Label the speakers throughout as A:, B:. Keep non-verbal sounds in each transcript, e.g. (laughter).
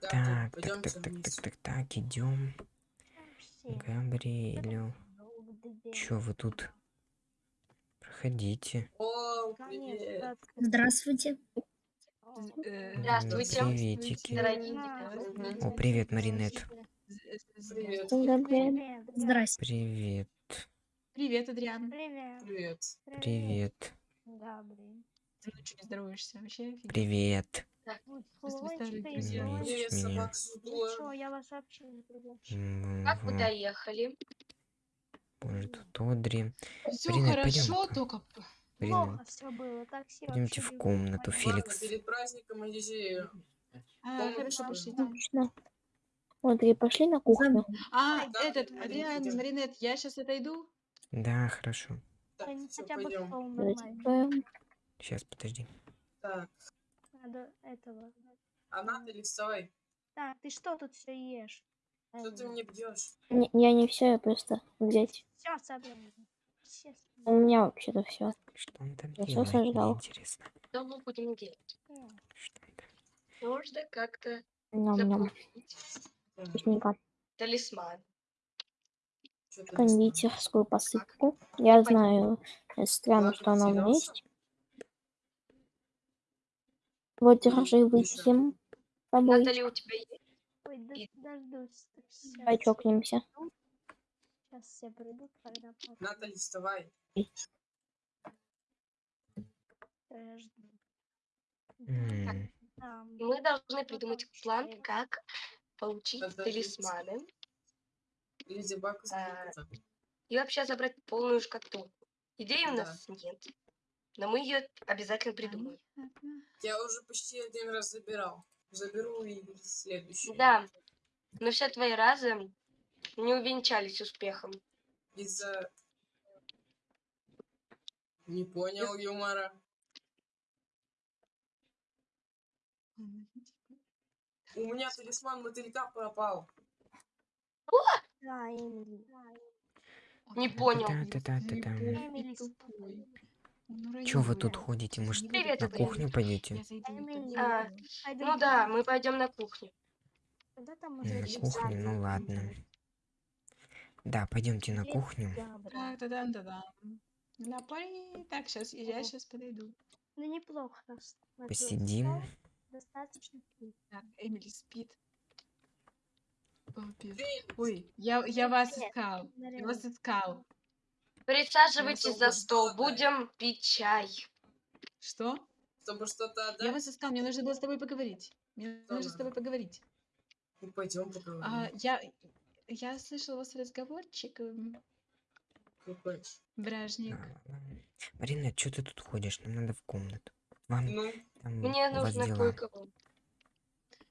A: Так,
B: Так, так, так, так, так, так, идем. Габриэлю. Чё вы тут? Проходите.
A: О, привет.
C: Здравствуйте.
D: Здравствуйте.
B: Приветики. О, привет, Маринет.
A: Привет.
C: Привет. Здрасте.
B: Привет.
E: Привет, Адриан.
D: Привет.
A: Привет.
B: Привет.
D: Габри.
E: Ты ночью не здороваешься вообще?
B: Привет. М,
D: Как вы доехали?
B: Боже, тут Одри.
E: Все
B: Марина,
E: хорошо,
B: пойдем-ка.
E: только
B: Марина,
D: Плохо все было. Такси
B: пойдемте в комнату, Феликс.
A: перед праздником.
E: А,
A: Комнату
E: хорошо, пошли там.
C: Отлично. Вот, и пошли на кухню.
E: А,
A: Да,
E: этот, Адриан. Маринет, я сейчас отойду.
B: Да, хорошо.
A: Так, все, пойдем.
B: Сейчас, подожди.
A: Так,
D: Надо этого.
A: а Натали, вставай.
D: Так, ты что тут все ешь?
A: Что ты мне бьешь?
C: Не- я не все, я просто взять.
D: Все собрал. Все
C: У меня вообще-то все.
B: Что он там
C: Я
B: делает? Мне
C: сожрал.
B: интересно.
D: Что мы будем делать?
B: Что там?
D: Нужно как-то запомнить
C: Вкусненько.
D: талисман.
C: Кондитерскую посыпку. Я знаю, э, странно, что она у меня есть. Вот, держи, выпьем с тобой.
D: Натали, у тебя есть? Ой, дождусь.
C: Давай чокнемся.
D: Сейчас все придут, когда
A: Натали, вставай.
D: Там.
F: Мы должны придумать план, как получить талисманы А, и вообще забрать полную шкатулку. Идеи у
A: Да.
F: нас нет, но мы ее обязательно придумаем.
A: Я уже почти один раз забирал. Заберу и следующий.
F: Да, но все твои разы не увенчались успехом.
A: Из-за... Не понял юмора. У меня талисман мотылька пропал.
D: Да, Эмили.
F: Не понял.
D: Эмили,
B: Чё вы тут ходите? Может,
F: Привет,
B: на кухню пойдете?
F: А, Ну да, мы пойдем на кухню.
B: На кухню, ну ладно. Да, пойдемте на кухню.
E: Так, да да да да Для пари. Так, сейчас, я сейчас подойду.
D: Ну неплохо.
B: Посидим.
D: Достаточно.
E: Так, Эмили спит. Ой, я, я вас искал. Я вас искал.
F: Присаживайтесь за
A: чтобы
F: стол, будем пить чай.
E: Что?
A: Чтобы что-то
E: Я
A: отдать.
E: вас искал, мне нужно было с тобой поговорить. Мне
A: Что
E: нужно с тобой поговорить.
A: Ну, пойдем поговорим.
E: А, я, я слышал у вас разговорчик, эм,
A: Какой?
E: бражник.
B: А, Марина, что ты тут ходишь? Нам надо в комнату. Вам
A: Ну,
B: там
F: Мне нужно
B: дела.
F: кое-кого.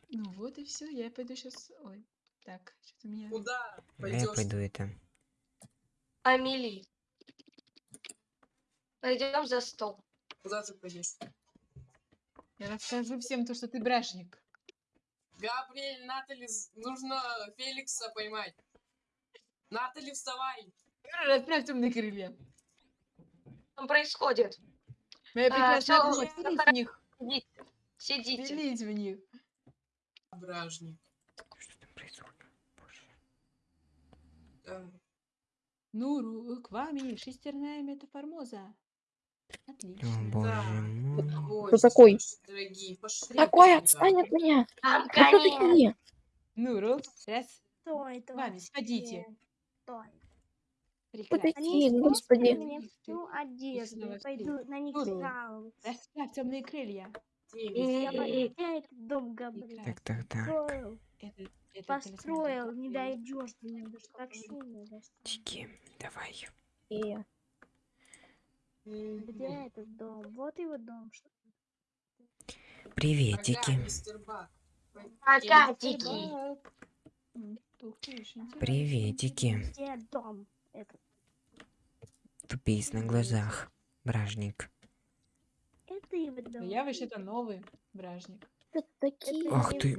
E: Ну вот и все, я пойду сейчас. Ой, так, что-то меня.
A: куда
B: А я
A: пойдешь?
B: пойду это.
F: Амели. Пойдем за стол.
A: Куда ты пойдешь?
E: Я расскажу всем то, что ты бражник.
A: Габриэль, Натали, нужно Феликса поймать. Натали, вставай!
E: Расправь темные крылья.
F: Что там происходит?
E: Моя
F: А,
E: прекрасная
F: всё,
E: дочь, в них.
F: Сидите. Сидите.
E: В них.
A: Бражник.
B: Что там происходит? Боже.
A: Да.
E: Нуру, к вами шестерная метаформоза. Отлично.
B: О, боже
A: Да.
B: мой.
A: Ой,
C: такой?
A: Дорогие.
C: Такой, отстань от меня.
F: Там
C: Кто такие?
E: Нуру, раз,
D: Стой,
E: к вами, сходите.
D: Стой.
C: Кто
D: Они
C: господи?
D: мне всю одежду.
E: снова
D: Я пойду на них
E: Нуру.
D: жаловаться.
E: Расправь темные крылья.
D: Дом
B: Так, так, так.
D: построил. Не дойдешь.
B: Тики, давай.
D: Где этот дом? Вот его дом.
B: Приветики.
E: Интересно.
B: Приветики.
D: Где дом? Этот.
B: Тупиц на глазах. Бражник.
D: Это его дом.
E: Я вообще-то новый бражник.
C: такие?
B: Ах ты.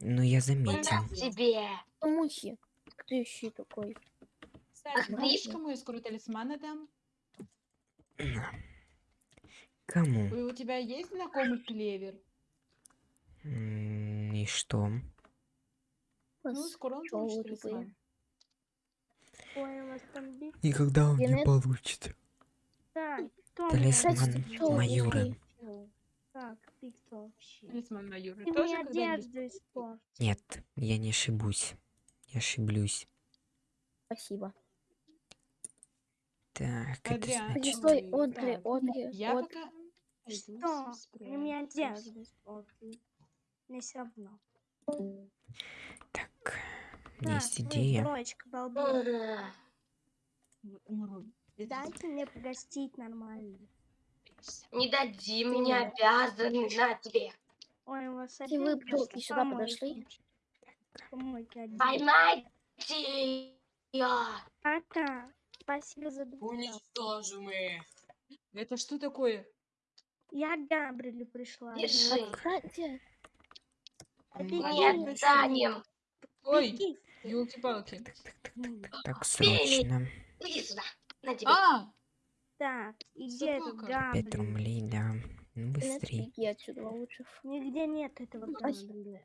B: Ну я заметил.
F: Тебе.
C: Мухи. Кто еще такой?
E: Кстати, кому я скоро талисманы дам?
B: Кому?
E: У тебя есть знакомый клевер?
B: И что?
E: Ну, скоро он получит.
B: Никогда он не получит. Талисман Майора.
D: Так, ты кто вообще?
E: Талисман.
D: Ты
E: Тоже
D: мне
E: когда-нибудь?
D: одежду испортил.
B: Нет, я не ошибусь. Я ошиблюсь.
C: Спасибо.
B: Так, это
E: Адриан.
C: Подожди,
B: значит...
C: Одри,
E: так.
C: Одри,
E: Я
C: Од-
E: пока...
D: Что? мне
E: спрячусь.
D: одежду испортил. Мне все равно.
B: Так,
D: На,
B: есть идея.
E: Умру. Без
D: Дайте мне погостить нормально.
F: Не дадим, не обязаны на тебе.
D: Ой, у вас
C: вы,
D: опять
C: пчёлки,
D: просто
C: сюда подошли.
F: Поймайте ее.
D: Пока. Спасибо за доставку.
A: Уничтожим их.
E: Это что такое?
D: Я к Габрилю пришла.
F: Держи.
C: Отстаньте.
D: А ты
E: М,
D: где
F: Не
E: ладно,
D: есть?
F: отстанем.
E: Ой, елки-палки.
B: Так, срочно.
F: Иди сюда. На тебе.
E: А,
D: Так, и где этот
E: Собака.
B: Пять
D: Габриль?
B: рублей, да. Ну,
C: Инесс,
B: быстрей.
C: беги отсюда лучше.
D: Нигде нет этого. Габриля.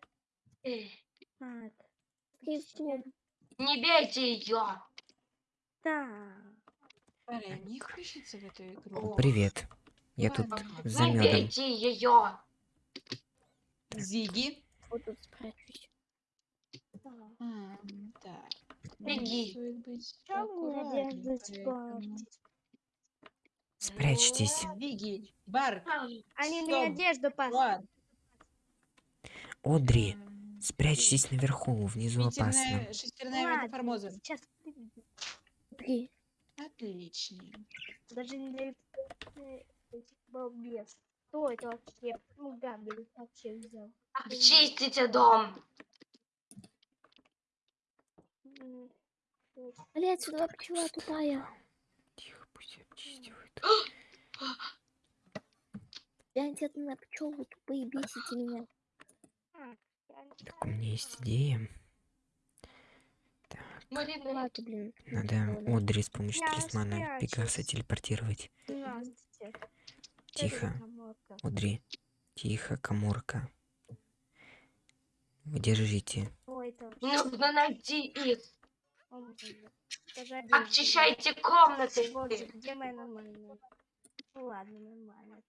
F: Э,
D: Так,
C: Скорее всего,
F: Не бейте ее.
E: Эту игру.
B: Привет. Я тут за медом.
F: ее.
E: Зиги.
C: вот тут спрячусь.
E: А.
F: Беги.
B: Спрячьтесь.
E: Зиги. Бар.
D: Они мне одежду пас.
E: Бар.
B: Одри,
E: М,
B: спрячьтесь наверху, внизу опасно.
E: Шестерная, метаформоза.
D: Сейчас
C: Три.
E: Отлично.
D: Даже не э, этих балбес. Кто это вообще? Ну, Габриль вообще взял.
F: Очистите дом.
D: М,
C: Блять, сюда пчела тупая.
B: Тихо, пусть обчистивают.
C: Гляньте (gasps) на пчелы тупые, бесите меня.
D: а, я
B: Так, у меня есть идея. Так, надо. Одри с помощью талисмана Пегаса телепортировать. Тихо. Одри, тихо, коморка. Вы держите.
F: Нужно найти их. Обчищайте комнаты.
D: Боже, где моя нормальная? Ну ладно, нормально.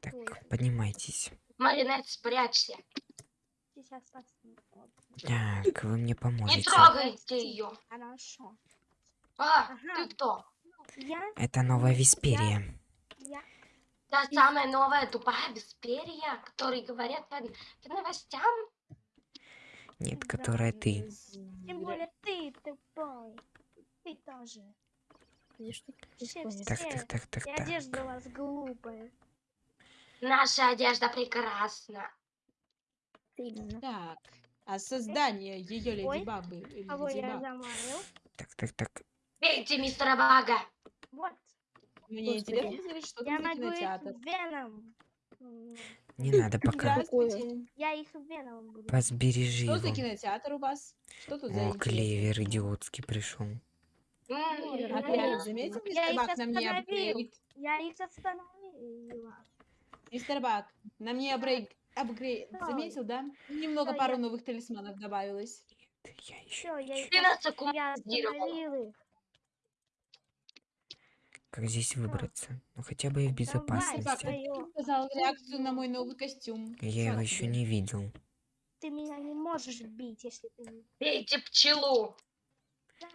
B: Так, поднимайтесь.
F: Маринет, спрячься.
D: Сейчас посмотрим.
B: Так, вы мне
F: Не
B: поможете.
F: трогайте ее.
D: Хорошо.
F: А,
D: Ага.
F: ты кто?
D: Я,
B: Это новая Висперия.
D: я,
F: Та самая новая тупая бесперья, которые говорят по, по новостям.
B: Нет, которая ты.
D: тем более ты тупой. Ты тоже.
B: Так, так, так, так,
D: И
B: так.
D: одежда у вас глупая.
F: Наша одежда прекрасна.
C: Именно.
E: Так. А создание ее леди Бабы.
D: Кого я
E: Баг,
D: замарил?
B: Так, так, так.
F: Бейте мистера Бага.
D: Вот.
E: Мне
C: Господи.
E: интересно что
D: Я
E: там за кинотеатр.
D: веном.
B: Не надо пока.
D: Я их веном буду.
B: Возбережи
E: Что за кинотеатр у вас? Что тут за
B: О,
E: интересное?
B: клевер идиотский пришел.
D: Я
E: Отряд,
D: их-
E: заметил, мистер Бак, на мне апгрейд?
D: Я их остановила.
E: Мистер Бак, на мне апгрейд, апгрейд.
D: Ой.
E: Заметил, да? Немного
D: Да,
E: пару
D: я-
E: новых талисманов добавилось.
B: Я еще.
D: Я их
F: Ты нас
D: я их.
B: Как здесь выбраться? Ну хотя бы и в безопасности.
E: ты показал реакцию на мой новый костюм?
B: Я его
E: Как
B: еще
E: тебе?
B: не видел.
D: Ты меня не можешь бить, если ты не...
F: Бейте пчелу.
D: Да,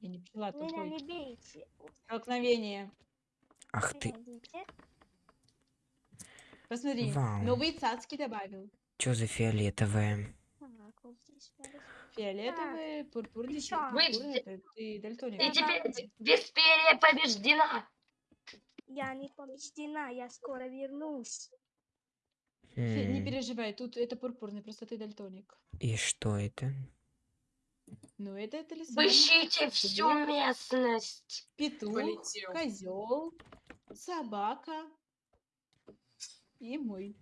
E: Я не пчела,
D: меня
E: тупой.
D: не бейте.
E: Столкновение.
B: Ах ты,
D: Подождите.
E: Посмотри,
B: Вау.
E: новые цацки добавил.
B: что за
D: надо-
E: Фиолетовые, пурпурные,
D: чё?
E: пурпурные. Это ты дальтоник.
F: И теперь бесперья побеждена.
D: Я не побеждена, я скоро вернусь.
E: Фи- Не переживай, тут это пурпурный, просто ты дальтоник.
B: И что это?
E: Ну, это талисман.
F: Обыщите всю местность.
E: Петух,
A: Полетел.
E: козел, собака и мой.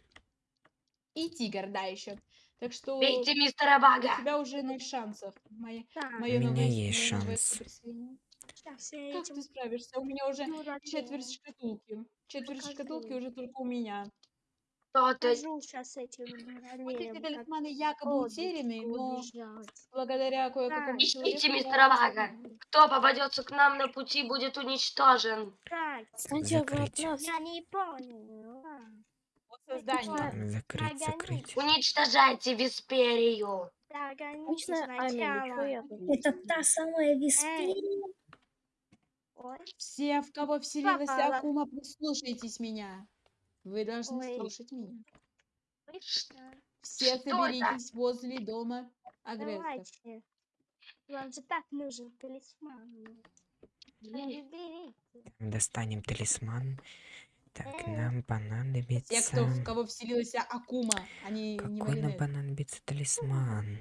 E: И тигр, да, еще. Так что
F: Бейте мистера Бага.
E: у тебя уже ноль шансов. Моя,
D: Так,
E: мое
B: У меня
E: новое
B: есть шанс.
E: Как
D: этим
E: ты справишься? У меня уже
D: дураке.
E: четверть шкатулки. Четверть
D: Покажи.
E: шкатулки уже только у меня.
F: Кто-то...
D: Сейчас этим
E: Вот эти талисманы якобы утеряны,
D: лодочку
E: но
D: убежать.
E: благодаря кое-какому.
F: Ищите,
E: человеку
F: мистер
E: я
F: Вага. Кто попадется к нам на пути, будет уничтожен.
D: Так,
B: Закрыть.
D: я не понял.
E: Вот создание.
B: Закрыть, закрыть.
F: Уничтожайте Висперию.
D: Так, они
C: Обычно Ами,
D: сначала.
C: ничего я
G: Это та самая Висперия.
E: Все, в кого вселилась
D: Попала.
E: Акума, прислушайтесь меня. Вы должны
D: Ой.
E: слушать меня.
D: точно.
E: Все
F: Что это?
E: соберитесь возле дома агрессоров.
D: Давайте. Вам же так нужен талисман.
B: Достанем талисман. Так, нам понадобится...
E: Те, кто, в кого вселилась Акума, они не
B: Какой нам понадобится талисман?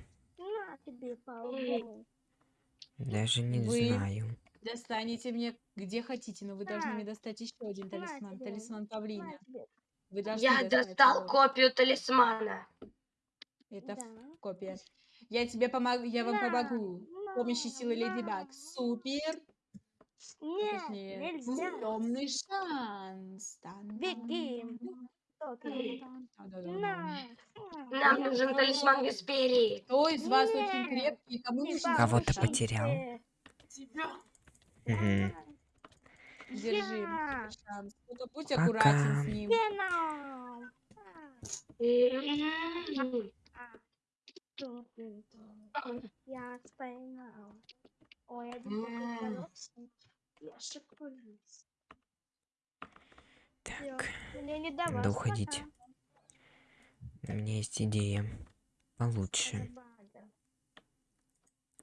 B: Даже не
E: Вы
B: знаю.
E: Достанете мне где хотите, но вы должны мне достать еще один талисман. Талисман павлина. Вы должны
F: Я достал
E: его.
F: копию талисмана.
E: Это
D: Да.
E: копия. Я тебе помогу, я вам помогу. С помощью силы Леди. Баг. Супер.
D: Нет,
E: Точнее,
D: нельзя.
E: темный шанс.
D: Беги. Кто ты? На.
F: Нам нужен талисман Висперии.
E: Кто из вас очень
D: Нет.
E: крепкий, кому
D: Не
E: нужен
B: Кого-то
E: такой шанс?
B: потерял. Мгм.
E: Держи
D: Я.
E: шанс. Только будь
B: Пока.
E: аккуратен с ним.
D: Веном. А,
F: М.
D: ту-ту-ту. Я поймал. Ой, один такой
A: М.
D: хороший. Я
B: Так, надо уходить. У меня есть идея. Получше.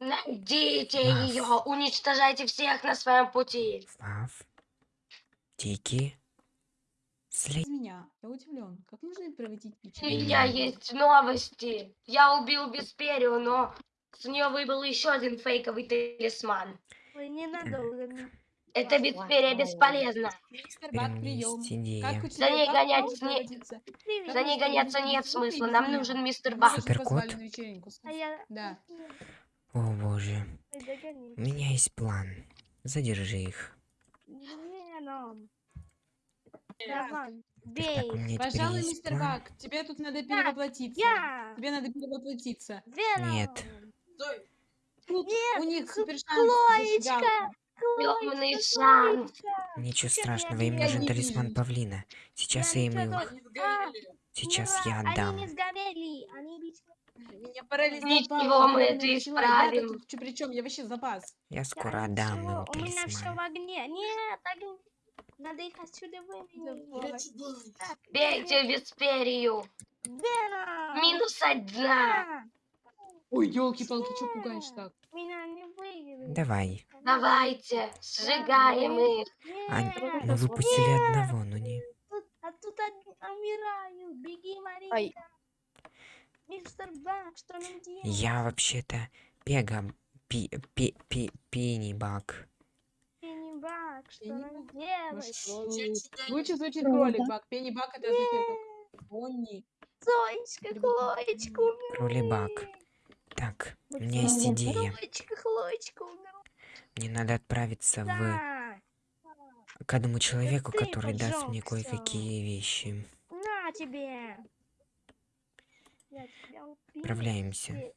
F: Найдите
B: Нас.
F: ее, уничтожайте всех на своем пути.
B: Фав. Тики.
E: Без меня. Я удивлен. Как можно проводить
F: У
E: пичи?
F: меня есть новости. Я убил Бесперию, но с нее выбыл еще один фейковый талисман.
D: Ой, ненадолго.
F: Это Бесперия.
E: Мистер прием. Как у
F: За ней
E: как
F: гонять
E: повод
F: не-
E: проводится?
D: Привет.
F: За ней гоняться нет смысла. Нам нужен мистер
E: уже
B: Суперкот.
D: А.
E: Да.
B: О боже. У меня есть план. Задержи их.
D: Давай,
B: Так,
D: бей.
B: теперь
E: Пожалуй, мистер
B: план.
E: Баг, тебе тут надо перевоплотиться.
D: Я.
E: Тебе надо перевоплотиться.
D: Веном.
B: Нет.
A: Стой.
E: Тут
D: Нет,
E: у них супер шанс.
D: Хлоечка,
F: шанс.
B: Ничего страшного, им нужен талисман павлина. Сейчас я им его...
A: Они сгорели.
B: Сейчас я
D: Они
B: отдам.
D: не сгорели. Они.
E: Меня парализовало.
F: Ничего, мы это исправим.
E: Я тут при чем? Я вообще запас.
B: Я скоро отдам им
D: У меня все в
B: талисман.
D: огне. Нет, огонь. Надо их отсюда.
E: Давай.
F: Бейте Бесперию.
D: Веном.
F: Минус одна.
E: Ой, елки-палки, что пугаешь так?
D: Меня не выиграли.
B: Давай.
F: Давайте, сжигаем их.
B: А,
D: Нет,
B: мы выпустили одного, но не...
D: тут- а тут умираю. Беги, Марина.
C: Ай.
D: Мистер Бак, что нам делать?
B: Я вообще-то Пега... Пи... Пи... Пи... Пеннибак.
D: Пенни Бак, что
E: Пенни
D: нам
E: Бак?
D: делать?
E: Лучше звучит
G: Кролик
E: кролик Баг. Пенни Баг это означает как Бонни.
D: Зоечка,
E: Люблю.
D: Хлоечка умерла.
B: Так, у меня есть идея. (laughs) Мне надо отправиться в... К одному человеку, который даст мне кое-какие вещи.
D: На тебе.
B: Отправляемся.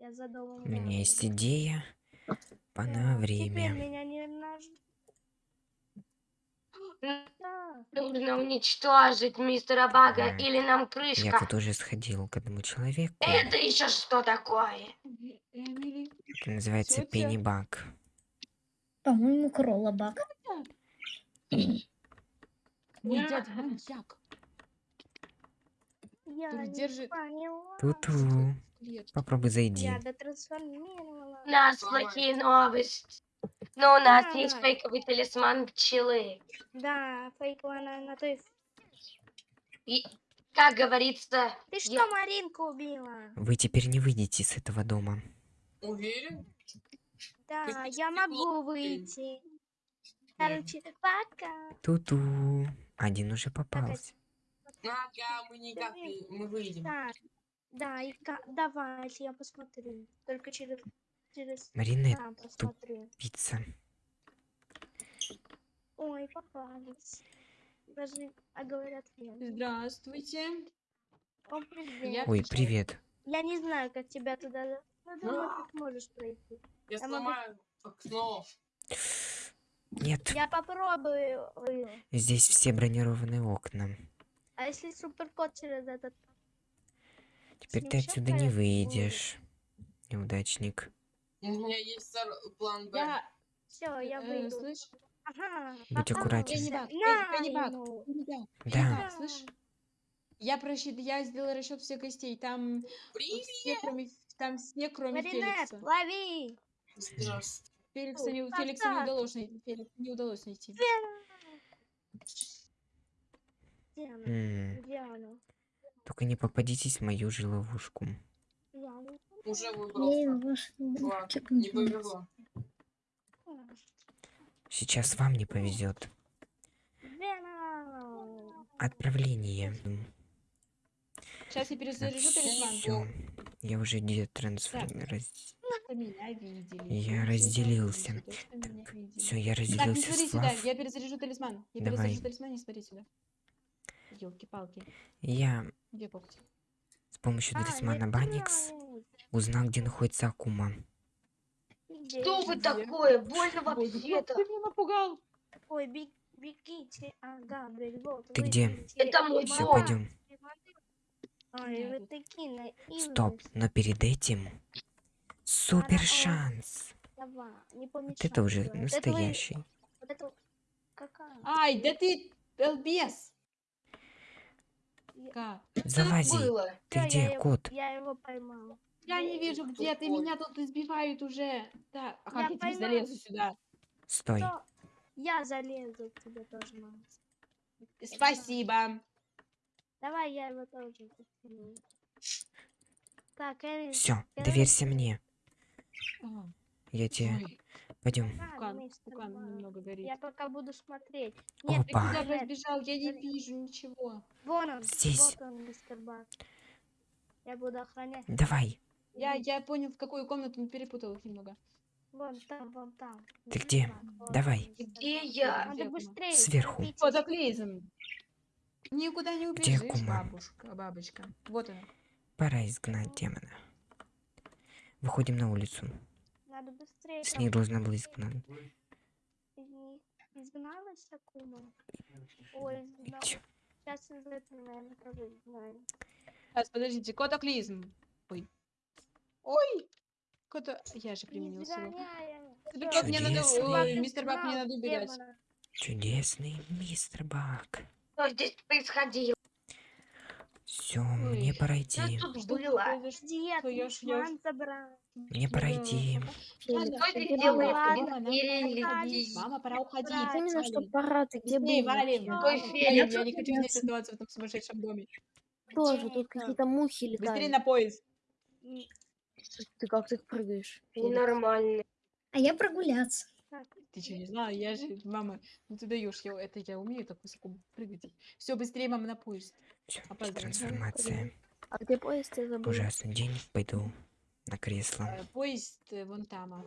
B: У меня есть идея. Пора время.
D: меня не наж... Да.
F: Нужно уничтожить мистера Бага,
B: Ага.
F: или нам
B: Я
F: крышка.
B: тут уже сходил к одному человеку.
F: Это еще что такое?
B: Это называется
E: Тётя.
B: Пеннибак.
G: По-моему, кролобак.
E: Мой дядя маньяк.
D: Я
E: Тут
D: не
E: держит-
D: поняла.
B: Ту-ту. Попробуй зайди.
D: Я дотрансформировала.
F: У нас плохие новости. Но у нас есть
D: Да.
F: фейковый талисман пчелы.
D: Да, фейковая на, на той...
F: И, как говорится,
D: Ты что,
F: Я-
D: Маринку убила?
B: Вы теперь не выйдете с этого дома.
A: Уверен?
D: Да,
A: Ты
D: я могу выйти. Короче, пока.
B: Ту-ту. Один уже попался.
A: Ага, мы никак не... Мы выйдем.
D: Так, да, и давайте я посмотрю. Только через... через...
B: Маринет,
D: там посмотрю.
B: пицца.
D: Ой, попались. Даже, а говорят, нет.
E: Здравствуйте.
D: О, привет.
E: Я-
B: Ой, привет.
D: Я не знаю, как тебя туда... Ну, думаю, ты сможешь пройти.
A: Я
D: могу-
A: сломаю окно.
B: Нет,
D: Я попробую. Ой,
B: здесь все бронированные окна.
D: А если суперкот через этот...
B: Теперь ты
D: Снежок
B: отсюда не выйдешь. Неудачник.
A: У меня есть план Б.
E: Я,
D: Все, я
E: э,
D: выйду.
E: слышь,
D: Ага.
B: Будь аккуратен.
E: я не я- я не
B: Да.
E: слышь. Я просчит, я сделала расчет всех гостей. Там все, кроме, там все, кроме
D: Маринет,
E: Феликса.
D: лови!
A: Здравствуйте.
E: Феликса не, Феликса не удалось найти. Феликса не удалось найти.
D: Где она? Где она?
B: Только не попадитесь в мою же ловушку.
D: Не
A: Уже выбрался. Ладно, не повезло.
B: Сейчас вам не повезет. Отправление.
E: Сейчас я перезаряжу талисман.
B: Все. Я уже
E: видели.
B: Я разделился. Все, я
E: Так, не
B: разделился
E: смотри сюда,
B: Лав.
E: я перезаряжу талисман. Я
B: Давай.
E: перезаряжу талисман, не смотри сюда. Елки-палки.
B: Я
E: Где когти?
B: с помощью
D: А,
B: талисмана
D: не
B: Баникс
D: знаю.
B: Узнал, где находится Акума.
F: Что вы такое? Больно вообще-то.
E: Ты меня напугал.
D: Ой, бег- бегите. А, вот.
B: Ты где?
F: Это мой
B: Все, пойдем.
D: Ой, такие.
B: Стоп, но перед этим супер шанс.
D: Давай, не
B: Вот
D: помешай.
B: это уже
D: Вот это вы-
B: настоящий.
D: Вот это... Какая?
E: Ай, да ты.
B: Залази.
F: Было.
B: Ты где, кот?
D: Я его поймал.
E: Я не вижу, где ты. Меня тут избивают уже. Так, а как
D: Я
E: я,
D: поймала.
E: залезу сюда?
B: Стой.
D: Что? Я залезу к тебе тоже, мам.
E: Спасибо.
D: Давай я его тоже подтяну. Так, Эрин,
B: Все, доверься мне.
E: А,
B: Я тебе...
E: ой,
B: Пойдем.
E: немного горит.
D: Я пока буду смотреть.
B: Опа.
D: Нет,
E: Ты куда разбежал? Я не вижу ничего.
D: Вон он,
B: Здесь.
D: вот он, мистер Бак. Я буду охранять.
B: Давай.
E: Я, я понял, в какую комнату, но перепутал их немного.
D: Вон там, вон там.
B: Ты где?
D: Вон
B: Давай.
F: Где я?
D: Надо быстрее.
B: Сверху.
D: торопитесь.
E: Фотоклизм. Никуда не
B: Где
E: убежишь,
B: Кума?
E: бабушка, бабочка. Вот она.
B: Пора изгнать демона. Выходим на улицу.
D: Надо быстрее.
B: С ней должна была изгнать.
D: изгналась Акума. Ой, изгнала.
B: Чё?
D: Сейчас из этого, наверное, тоже изгнали.
E: Сейчас, подождите, котоклизм. Ой. Ой! Кото... Я же применил силу.
D: Всё,
E: как мне надо... Ой,
D: Бак
E: мистер Бак, мне надо убегать.
B: Чудесный мистер Бак.
F: Что здесь происходило?
B: Все, мне пора
F: Что
B: идти.
F: тут было?
E: Что, я ж- я ж-
D: ман забрал.
B: Мне пора идти.
F: Что
G: ты Где
E: Мама, пора уходить.
G: Именно, что пора, ты где
E: Быстрее,
G: был?
F: Какой
E: Я,
F: Феликс?
E: я не хочу здесь оставаться в этом сумасшедшем доме.
G: Тоже тут какие-то мухи
E: Быстрее
G: летают.
E: на поезд.
G: Ты как ты их прыгаешь?
F: Ненормально.
G: А я прогуляться.
D: так,
E: Ты что, не знала? Я же, мама, ну ты даешь, я, это я умею так высоко прыгать. Все, быстрее, мама, на поезд.
B: Все, трансформация.
G: А где поезд, я забыл.
B: Ужасный день. Пойду на кресло.
E: Э, Поезд э, вон там. а.